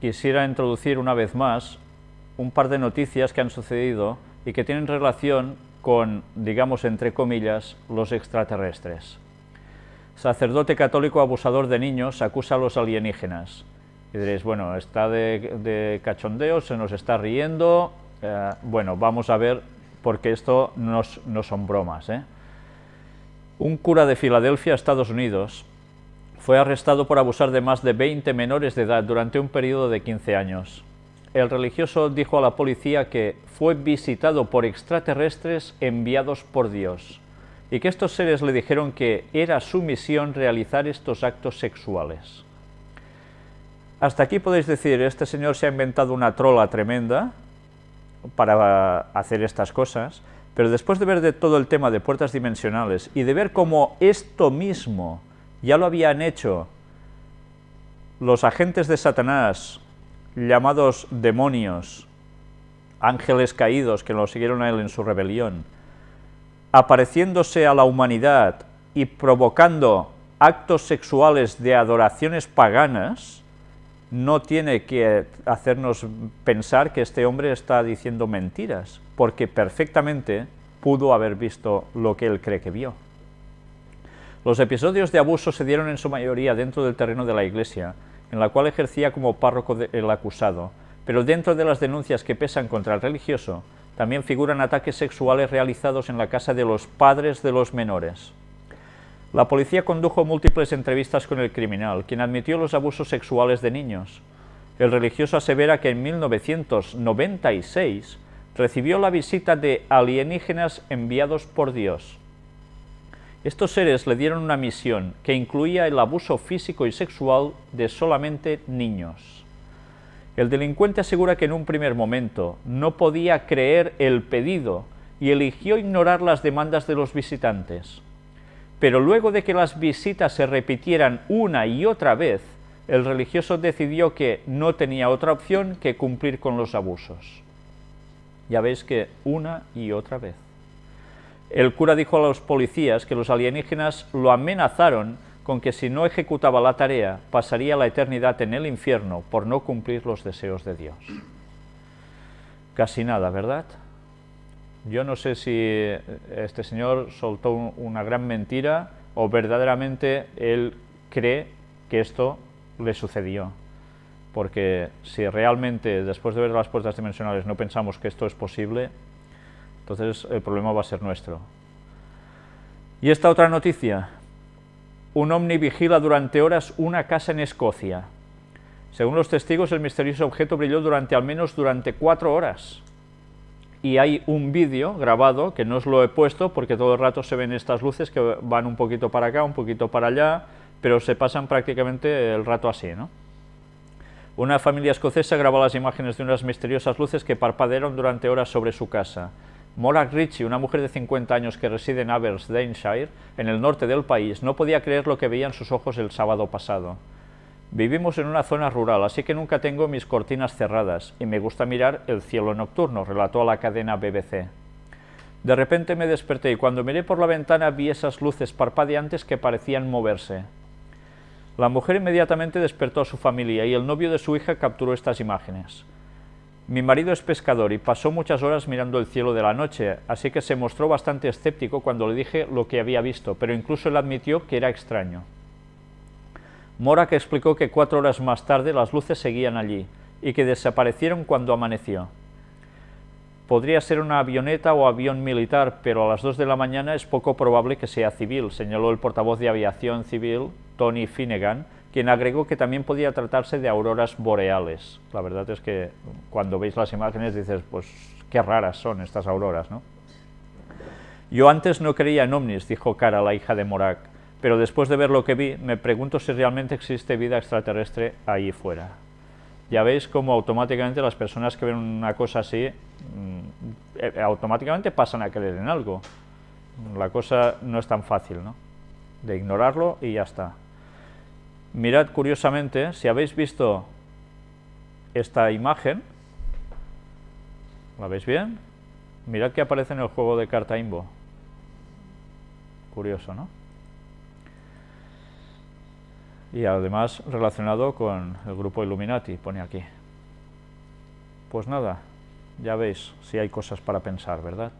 Quisiera introducir una vez más un par de noticias que han sucedido y que tienen relación con, digamos entre comillas, los extraterrestres. Sacerdote católico abusador de niños acusa a los alienígenas. Y diréis, bueno, está de, cachondeo, se nos está riendo. Eh, bueno, vamos a ver, porque esto no, no son bromas. ¿eh? Un cura de Filadelfia, Estados Unidos, fue arrestado por abusar de más de 20 menores de edad durante un periodo de 15 años. El religioso dijo a la policía que fue visitado por extraterrestres enviados por Dios y que estos seres le dijeron que era su misión realizar estos actos sexuales. Hasta aquí podéis decir, este señor se ha inventado una trola tremenda para hacer estas cosas, pero después de ver de todo el tema de puertas dimensionales y de ver cómo esto mismo ya lo habían hecho los agentes de Satanás, llamados demonios, ángeles caídos que lo siguieron a él en su rebelión, apareciéndose a la humanidad y provocando actos sexuales de adoraciones paganas, no tiene que hacernos pensar que este hombre está diciendo mentiras, porque perfectamente pudo haber visto lo que él cree que vio. Los episodios de abuso se dieron en su mayoría dentro del terreno de la iglesia, en la cual ejercía como párroco el acusado, pero dentro de las denuncias que pesan contra el religioso, también figuran ataques sexuales realizados en la casa de los padres de los menores. La policía condujo múltiples entrevistas con el criminal, quien admitió los abusos sexuales de niños. El religioso asevera que en 1996 recibió la visita de alienígenas enviados por Dios. Estos seres le dieron una misión que incluía el abuso físico y sexual de solamente niños. El delincuente asegura que en un primer momento no podía creer el pedido y eligió ignorar las demandas de los visitantes. Pero luego de que las visitas se repitieran una y otra vez, el religioso decidió que no tenía otra opción que cumplir con los abusos. Ya veis que una y otra vez. El cura dijo a los policías que los alienígenas lo amenazaron con que si no ejecutaba la tarea, pasaría la eternidad en el infierno por no cumplir los deseos de Dios. Casi nada, ¿verdad? Yo no sé si este señor soltó una gran mentira o verdaderamente él cree que esto le sucedió. Porque si realmente después de ver las puertas dimensionales no pensamos que esto es posible, entonces el problema va a ser nuestro. Y esta otra noticia, un ovni vigila durante horas una casa en Escocia. Según los testigos, el misterioso objeto brilló durante al menos durante cuatro horas. Y hay un vídeo grabado, que no os lo he puesto, porque todo el rato se ven estas luces que van un poquito para acá, un poquito para allá, pero se pasan prácticamente el rato así, ¿no? Una familia escocesa grabó las imágenes de unas misteriosas luces que parpadearon durante horas sobre su casa. Morak Ritchie, una mujer de 50 años que reside en Aberdeenshire, en el norte del país, no podía creer lo que veía en sus ojos el sábado pasado. Vivimos en una zona rural, así que nunca tengo mis cortinas cerradas y me gusta mirar el cielo nocturno, relató a la cadena BBC. De repente me desperté y cuando miré por la ventana vi esas luces parpadeantes que parecían moverse. La mujer inmediatamente despertó a su familia y el novio de su hija capturó estas imágenes. Mi marido es pescador y pasó muchas horas mirando el cielo de la noche, así que se mostró bastante escéptico cuando le dije lo que había visto, pero incluso él admitió que era extraño. Morak explicó que cuatro horas más tarde las luces seguían allí y que desaparecieron cuando amaneció. Podría ser una avioneta o avión militar, pero a las dos de la mañana es poco probable que sea civil, señaló el portavoz de aviación civil, Tony Finnegan, quien agregó que también podía tratarse de auroras boreales. La verdad es que cuando veis las imágenes dices, pues qué raras son estas auroras, ¿no? Yo antes no creía en ovnis, dijo Cara, la hija de Morak, pero después de ver lo que vi, me pregunto si realmente existe vida extraterrestre ahí fuera. Ya veis cómo automáticamente las personas que ven una cosa así, mm, eh, automáticamente pasan a creer en algo. La cosa no es tan fácil, ¿no? De ignorarlo y ya está. Mirad curiosamente, si habéis visto esta imagen, ¿la veis bien? Mirad que aparece en el juego de carta Imbo. Curioso, ¿no? Y además relacionado con el grupo Illuminati, pone aquí. Pues nada, ya veis si hay cosas para pensar, ¿verdad?